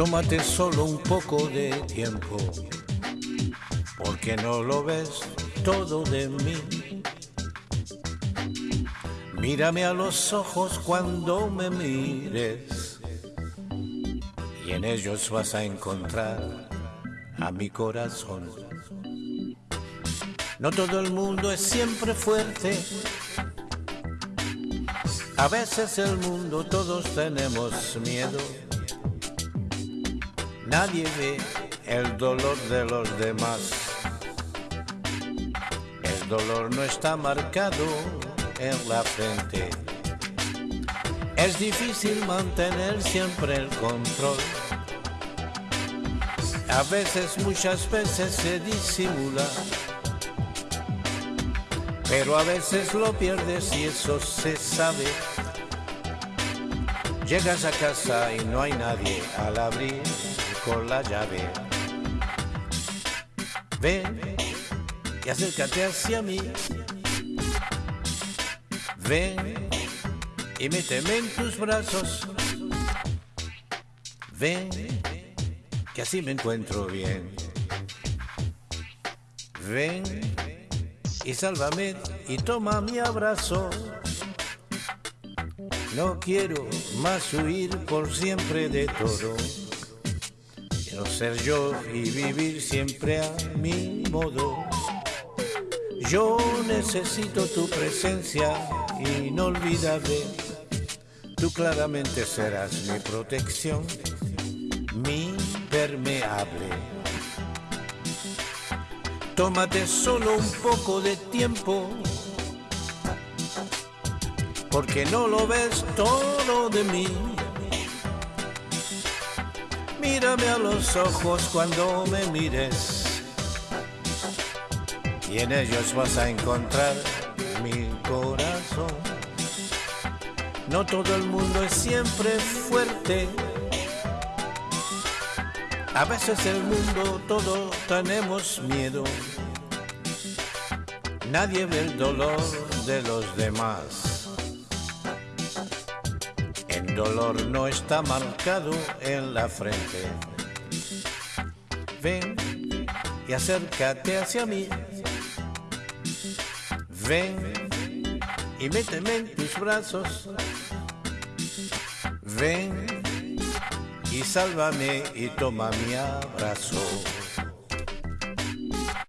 Tómate solo un poco de tiempo, porque no lo ves todo de mí. Mírame a los ojos cuando me mires, y en ellos vas a encontrar a mi corazón. No todo el mundo es siempre fuerte. A veces el mundo todos tenemos miedo. Nadie ve el dolor de los demás. El dolor no está marcado en la frente. Es difícil mantener siempre el control. A veces, muchas veces se disimula pero a veces lo pierdes y eso se sabe. Llegas a casa y no hay nadie al abrir con la llave. Ven y acércate hacia mí. Ven y méteme en tus brazos. Ven que así me encuentro bien. Ven y sálvame y toma mi abrazo. No quiero más huir por siempre de todo. Ser yo y vivir siempre a mi modo. Yo necesito tu presencia inolvidable. Tú claramente serás mi protección, mi permeable. Tómate solo un poco de tiempo, porque no lo ves todo de mí. Mírame a los ojos cuando me mires, y en ellos vas a encontrar mi corazón. No todo el mundo es siempre fuerte a veces el mundo todo tenemos miedo. Nadie ve el dolor de los demás. Dolor no está marcado en la frente. Ven y acércate hacia mí. Ven y méteme en tus brazos. Ven y sálvame y toma mi abrazo.